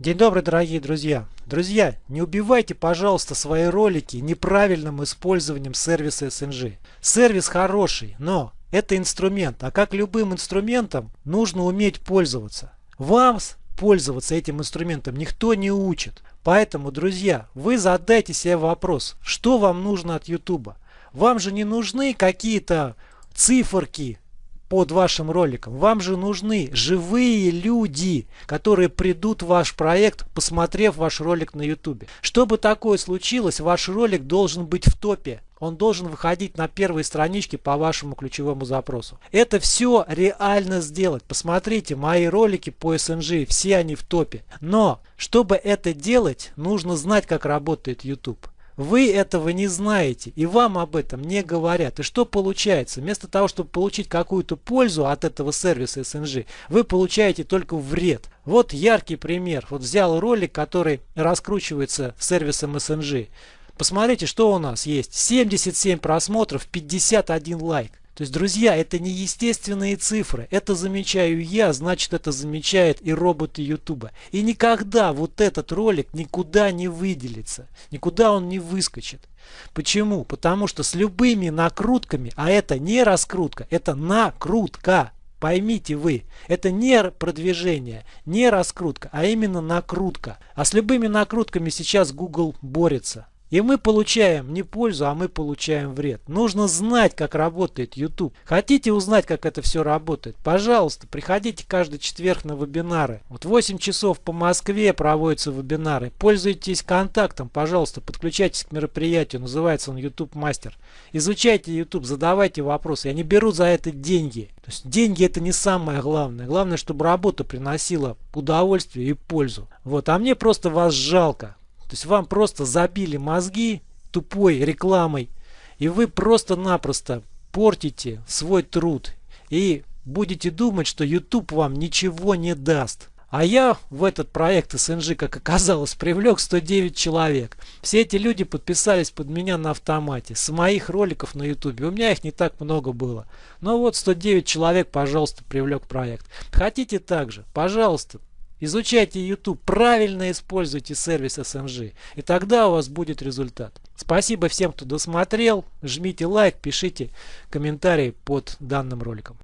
День добрый, дорогие друзья! Друзья, не убивайте, пожалуйста, свои ролики неправильным использованием сервиса SNG. Сервис хороший, но это инструмент, а как любым инструментом нужно уметь пользоваться. Вам пользоваться этим инструментом никто не учит. Поэтому, друзья, вы задайте себе вопрос, что вам нужно от YouTube. Вам же не нужны какие-то циферки, под вашим роликом. Вам же нужны живые люди, которые придут в ваш проект, посмотрев ваш ролик на YouTube. Чтобы такое случилось, ваш ролик должен быть в топе. Он должен выходить на первой страничке по вашему ключевому запросу. Это все реально сделать. Посмотрите, мои ролики по SNG, все они в топе. Но, чтобы это делать, нужно знать, как работает YouTube. Вы этого не знаете и вам об этом не говорят. И что получается? Вместо того, чтобы получить какую-то пользу от этого сервиса SNG, вы получаете только вред. Вот яркий пример. Вот взял ролик, который раскручивается сервисом SNG. Посмотрите, что у нас есть. 77 просмотров, 51 лайк. То есть, друзья, это не естественные цифры. Это замечаю я, значит это замечает и роботы Ютуба. И никогда вот этот ролик никуда не выделится. Никуда он не выскочит. Почему? Потому что с любыми накрутками, а это не раскрутка, это накрутка. Поймите вы, это не продвижение, не раскрутка, а именно накрутка. А с любыми накрутками сейчас Google борется. И мы получаем не пользу, а мы получаем вред. Нужно знать, как работает YouTube. Хотите узнать, как это все работает? Пожалуйста, приходите каждый четверг на вебинары. Вот 8 часов по Москве проводятся вебинары. Пользуйтесь контактом, пожалуйста, подключайтесь к мероприятию. Называется он YouTube Мастер. Изучайте YouTube, задавайте вопросы. Я не беру за это деньги. То есть деньги это не самое главное. Главное, чтобы работа приносила удовольствие и пользу. Вот, а мне просто вас жалко. То есть вам просто забили мозги тупой рекламой, и вы просто-напросто портите свой труд и будете думать, что YouTube вам ничего не даст. А я в этот проект СНЖ, как оказалось, привлек 109 человек. Все эти люди подписались под меня на автомате. С моих роликов на YouTube. У меня их не так много было. Но вот 109 человек, пожалуйста, привлек проект. Хотите также? Пожалуйста, Изучайте YouTube, правильно используйте сервис SMG, и тогда у вас будет результат. Спасибо всем, кто досмотрел. Жмите лайк, пишите комментарии под данным роликом.